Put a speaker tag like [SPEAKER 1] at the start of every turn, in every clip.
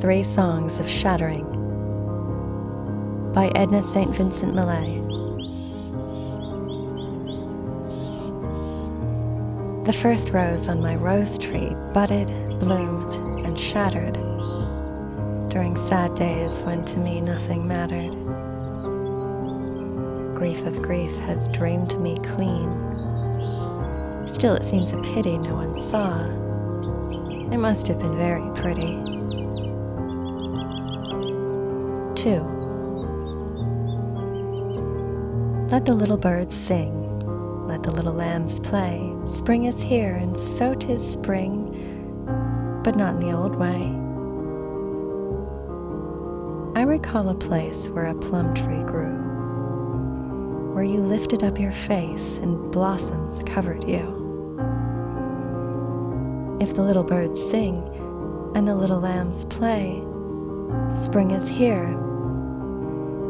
[SPEAKER 1] Three Songs of Shattering by Edna St. Vincent Millay. The first rose on my rose tree budded, bloomed, and shattered during sad days when to me nothing mattered. Grief of grief has dreamed me clean. Still, it seems a pity no one saw. It must have been very pretty. 2. Let the little birds sing, let the little lambs play. Spring is here, and so 'tis spring, but not in the old way. I recall a place where a plum tree grew, where you lifted up your face and blossoms covered you. If the little birds sing and the little lambs play, spring is here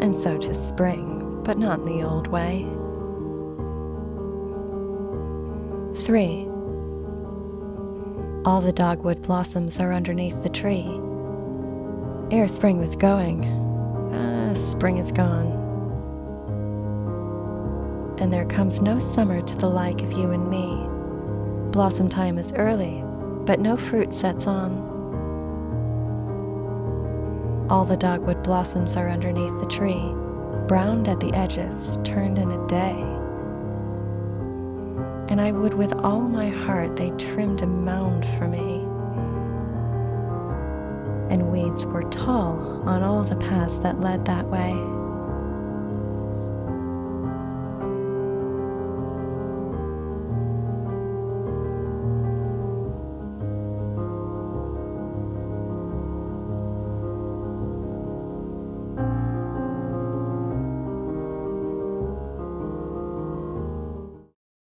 [SPEAKER 1] and so to spring, but not in the old way. 3. All the dogwood blossoms are underneath the tree. Ere spring was going, ah, spring is gone. And there comes no summer to the like of you and me. Blossom time is early, but no fruit sets on. All the dogwood blossoms are underneath the tree, browned at the edges, turned in a day. And I would with all my heart they trimmed a mound for me. And weeds were tall on all the paths that led that way.